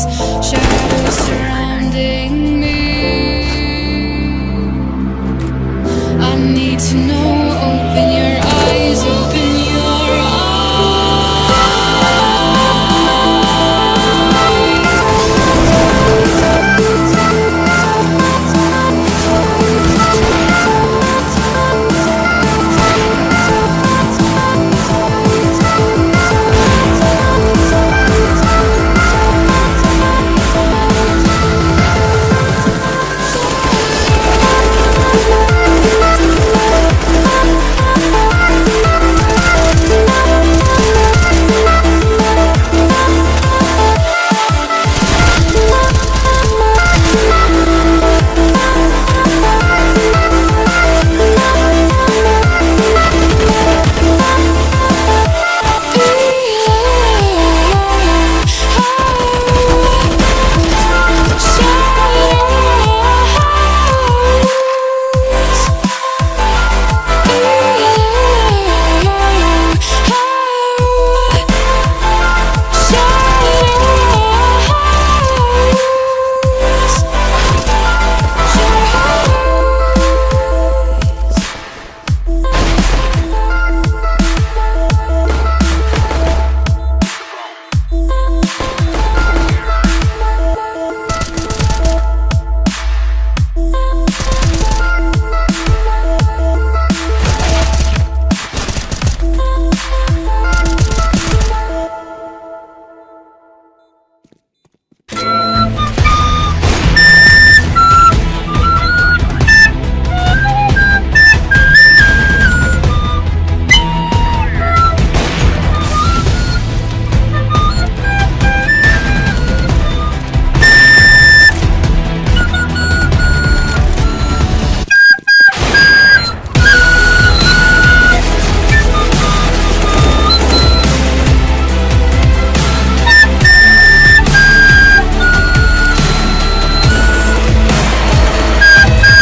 Sure.